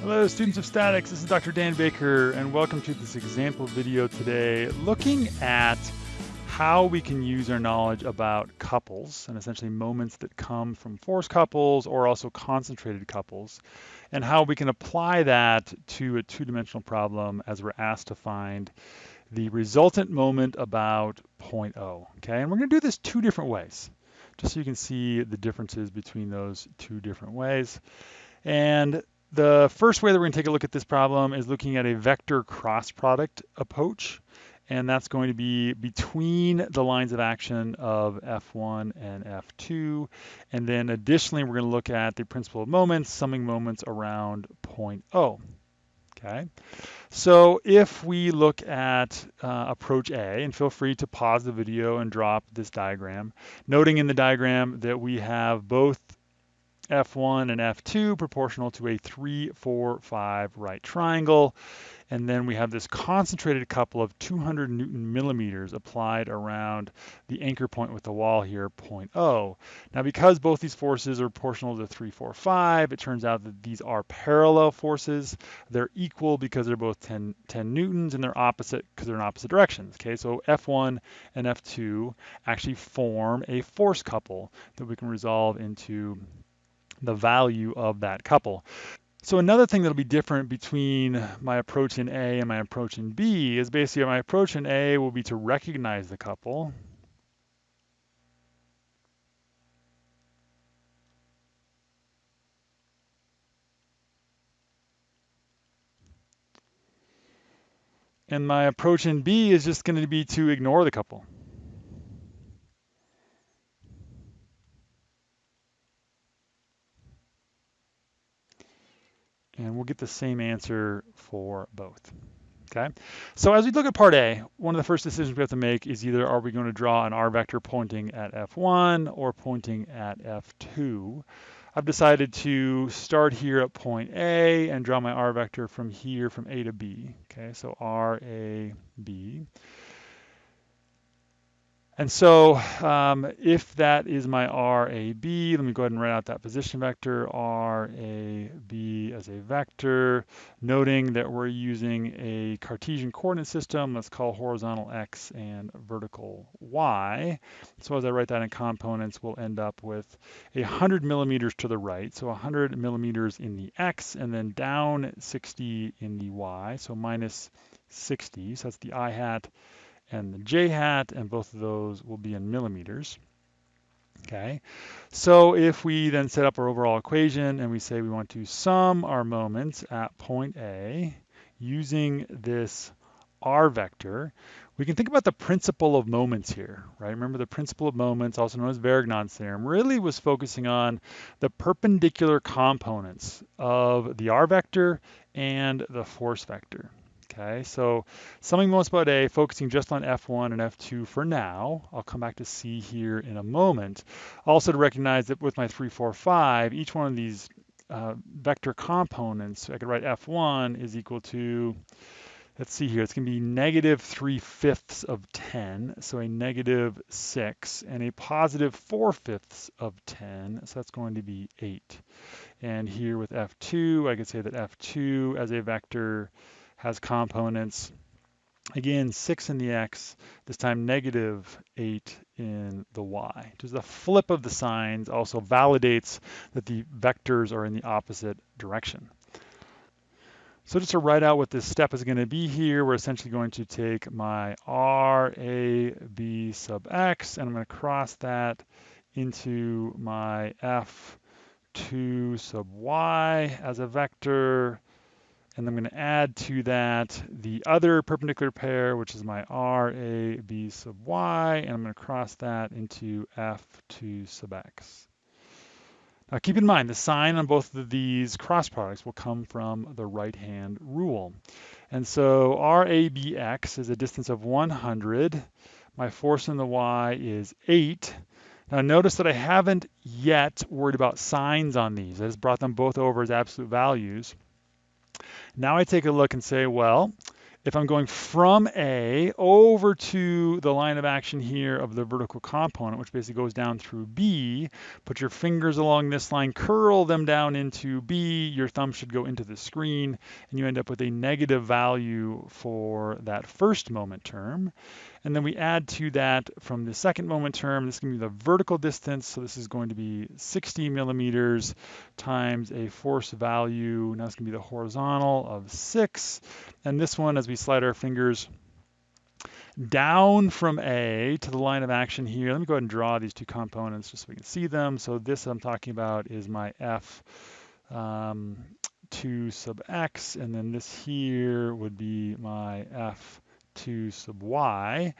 Hello students of statics, this is Dr. Dan Baker and welcome to this example video today looking at how we can use our knowledge about couples and essentially moments that come from force couples or also concentrated couples and how we can apply that to a two-dimensional problem as we're asked to find the resultant moment about point O, okay? And we're gonna do this two different ways just so you can see the differences between those two different ways. And the first way that we're going to take a look at this problem is looking at a vector cross product approach. And that's going to be between the lines of action of F1 and F2. And then additionally, we're going to look at the principle of moments, summing moments around point O. Okay, so if we look at uh, approach A, and feel free to pause the video and drop this diagram, noting in the diagram that we have both F1 and F2 proportional to a 3, 4, 5 right triangle. And then we have this concentrated couple of 200 Newton millimeters applied around the anchor point with the wall here, point O. Now, because both these forces are proportional to 3, 4, 5, it turns out that these are parallel forces. They're equal because they're both 10, 10 Newtons, and they're opposite because they're in opposite directions. Okay, so F1 and F2 actually form a force couple that we can resolve into the value of that couple. So another thing that'll be different between my approach in A and my approach in B is basically my approach in A will be to recognize the couple. And my approach in B is just going to be to ignore the couple. And we'll get the same answer for both. Okay, so as we look at part A, one of the first decisions we have to make is either are we going to draw an R vector pointing at F1 or pointing at F2. I've decided to start here at point A and draw my R vector from here from A to B. Okay, so R, A, B. And so um, if that is my RAB, let me go ahead and write out that position vector, RAB as a vector, noting that we're using a Cartesian coordinate system. Let's call horizontal X and vertical Y. So as I write that in components, we'll end up with 100 millimeters to the right, so 100 millimeters in the X, and then down 60 in the Y, so minus 60. So that's the I hat and the j hat, and both of those will be in millimeters. Okay, so if we then set up our overall equation and we say we want to sum our moments at point A using this r vector, we can think about the principle of moments here, right? Remember the principle of moments, also known as Varignon's theorem, really was focusing on the perpendicular components of the r vector and the force vector. Okay, so summing moments about A, focusing just on F1 and F2 for now. I'll come back to C here in a moment. Also to recognize that with my 3, 4, 5, each one of these uh, vector components, I could write F1 is equal to, let's see here, it's going to be negative 3 fifths of 10, so a negative 6, and a positive 4 fifths of 10, so that's going to be 8. And here with F2, I could say that F2 as a vector has components. Again, 6 in the x, this time negative 8 in the y. Just the flip of the signs also validates that the vectors are in the opposite direction. So just to write out what this step is going to be here, we're essentially going to take my r, a, b sub x, and I'm going to cross that into my f2 sub y as a vector and I'm going to add to that the other perpendicular pair, which is my R, A, B sub Y, and I'm going to cross that into F2 sub X. Now keep in mind, the sign on both of these cross products will come from the right-hand rule. And so RABX is a distance of 100. My force in the Y is 8. Now notice that I haven't yet worried about signs on these. I just brought them both over as absolute values. Now I take a look and say, well, if I'm going from A over to the line of action here of the vertical component, which basically goes down through B, put your fingers along this line, curl them down into B, your thumb should go into the screen, and you end up with a negative value for that first moment term. And then we add to that from the second moment term, this is going to be the vertical distance. So this is going to be 60 millimeters times a force value. Now it's going to be the horizontal of 6. And this one, as we slide our fingers down from A to the line of action here, let me go ahead and draw these two components just so we can see them. So this I'm talking about is my F um, 2 sub x, and then this here would be my F 2 sub y.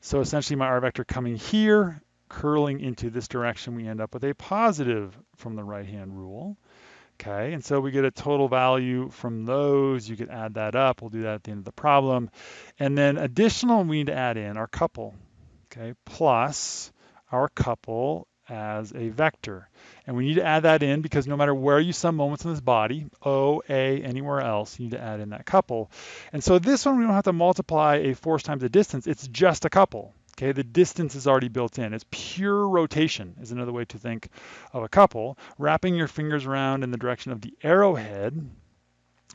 So essentially my r vector coming here, curling into this direction, we end up with a positive from the right-hand rule. Okay, and so we get a total value from those. You could add that up. We'll do that at the end of the problem. And then additional, we need to add in our couple, okay, plus our couple as a vector. And we need to add that in because no matter where you sum moments in this body, O, A, anywhere else, you need to add in that couple. And so this one, we don't have to multiply a force times the distance. It's just a couple. Okay, the distance is already built in. It's pure rotation is another way to think of a couple. Wrapping your fingers around in the direction of the arrowhead,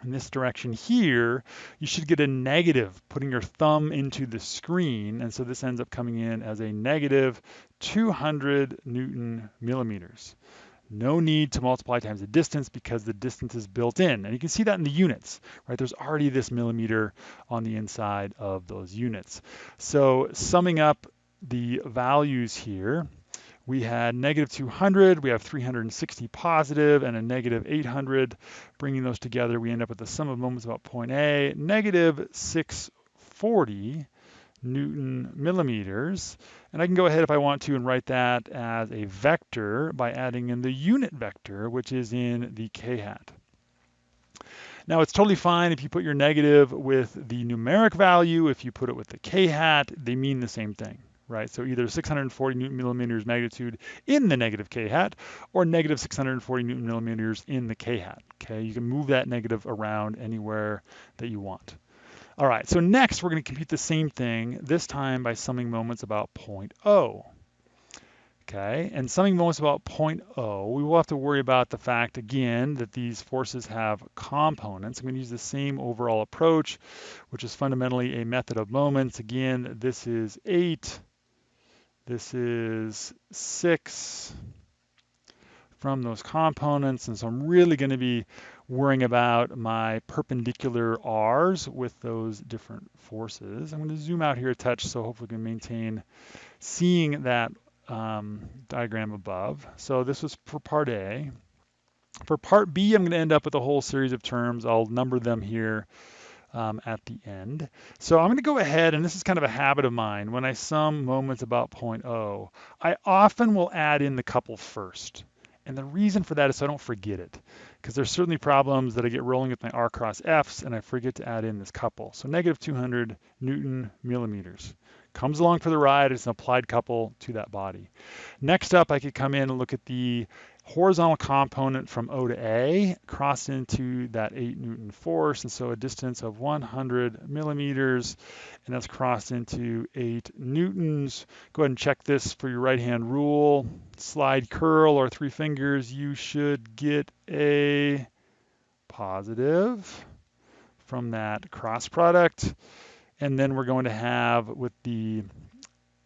in this direction here, you should get a negative, putting your thumb into the screen. And so this ends up coming in as a negative 200 Newton millimeters. No need to multiply times the distance because the distance is built in. And you can see that in the units, right? There's already this millimeter on the inside of those units. So summing up the values here, we had negative 200, we have 360 positive, and a negative 800. Bringing those together, we end up with the sum of moments about point A, negative 640 Newton millimeters. And I can go ahead if I want to and write that as a vector by adding in the unit vector, which is in the k-hat. Now it's totally fine if you put your negative with the numeric value, if you put it with the k-hat, they mean the same thing right? So either 640 newton millimeters magnitude in the negative k hat or negative 640 newton millimeters in the k hat, okay? You can move that negative around anywhere that you want. All right, so next we're gonna compute the same thing, this time by summing moments about 0.0. Okay, and summing moments about 0.0, we will have to worry about the fact again that these forces have components. I'm going to use the same overall approach, which is fundamentally a method of moments. Again, this is 8 this is six from those components. And so I'm really going to be worrying about my perpendicular R's with those different forces. I'm going to zoom out here a touch so hopefully we can maintain seeing that um, diagram above. So this was for part A. For part B, I'm going to end up with a whole series of terms. I'll number them here um, at the end. So I'm going to go ahead, and this is kind of a habit of mine. When I sum moments about point O, I often will add in the couple first. And the reason for that is so I don't forget it, because there's certainly problems that I get rolling with my R cross Fs and I forget to add in this couple. So negative 200 Newton millimeters. Comes along for the ride, it's an applied couple to that body. Next up, I could come in and look at the horizontal component from O to A, cross into that 8 Newton force, and so a distance of 100 millimeters, and that's crossed into 8 Newtons. Go ahead and check this for your right-hand rule. Slide curl or three fingers, you should get a positive from that cross product. And then we're going to have with the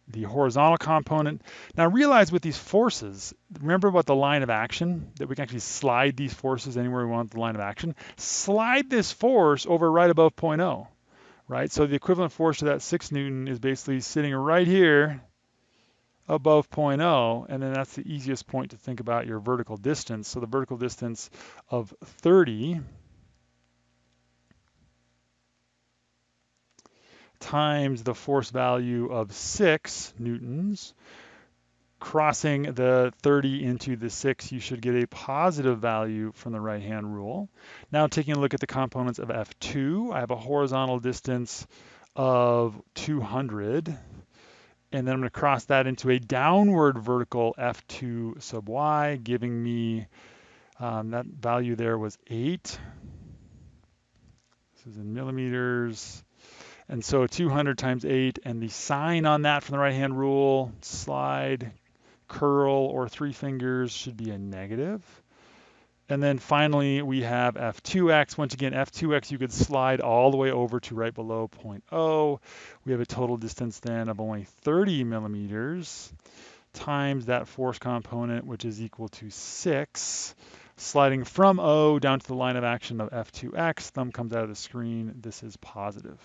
the horizontal component. Now realize with these forces, remember about the line of action, that we can actually slide these forces anywhere we want the line of action. Slide this force over right above 0.0, right? So the equivalent force to that 6 Newton is basically sitting right here above 0.0, and then that's the easiest point to think about your vertical distance. So the vertical distance of 30 times the force value of 6 newtons. Crossing the 30 into the 6, you should get a positive value from the right-hand rule. Now taking a look at the components of F2, I have a horizontal distance of 200 and then I'm going to cross that into a downward vertical F2 sub y, giving me um, that value there was 8. This is in millimeters. And so 200 times 8, and the sign on that from the right-hand rule, slide, curl, or three fingers should be a negative. And then finally, we have F2x. Once again, F2x, you could slide all the way over to right below 0.0. We have a total distance then of only 30 millimeters times that force component, which is equal to 6. Sliding from O down to the line of action of F2x, thumb comes out of the screen. This is positive.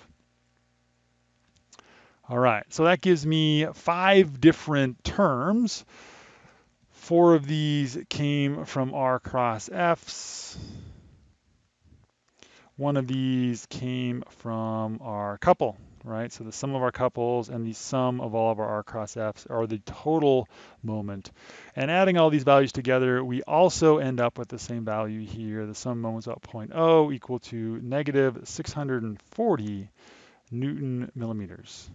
All right, so that gives me five different terms. Four of these came from R cross Fs. One of these came from our couple, right? So the sum of our couples and the sum of all of our R cross Fs are the total moment. And adding all these values together, we also end up with the same value here. The sum moments about 0.0 equal to negative 640 Newton millimeters.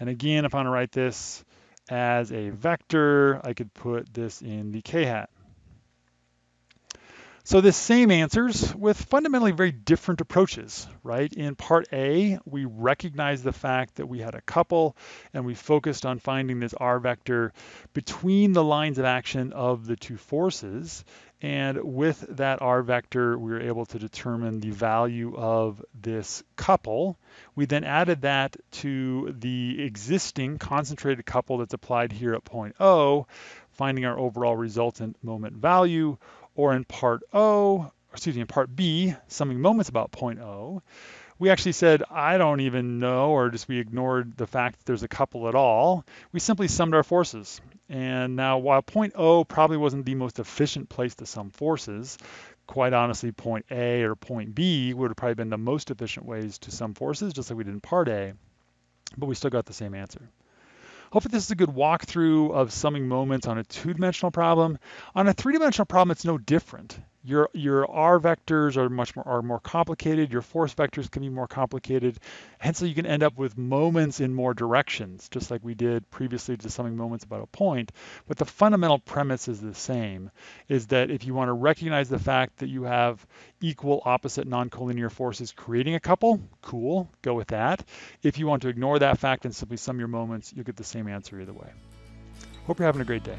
And again, if I want to write this as a vector, I could put this in the k-hat. So the same answers with fundamentally very different approaches, right? In part A, we recognized the fact that we had a couple and we focused on finding this R vector between the lines of action of the two forces. And with that R vector, we were able to determine the value of this couple. We then added that to the existing concentrated couple that's applied here at point O, finding our overall resultant moment value or in part O, excuse me, in part B, summing moments about point O, we actually said, I don't even know, or just we ignored the fact that there's a couple at all. We simply summed our forces. And now while point O probably wasn't the most efficient place to sum forces, quite honestly, point A or point B would have probably been the most efficient ways to sum forces, just like we did in part A, but we still got the same answer. Hopefully this is a good walkthrough of summing moments on a two-dimensional problem. On a three-dimensional problem, it's no different. Your, your R vectors are much more, are more complicated. Your force vectors can be more complicated. Hence, so you can end up with moments in more directions, just like we did previously to summing moments about a point. But the fundamental premise is the same, is that if you want to recognize the fact that you have equal opposite non-collinear forces creating a couple, cool, go with that. If you want to ignore that fact and simply sum your moments, you'll get the same answer either way. Hope you're having a great day.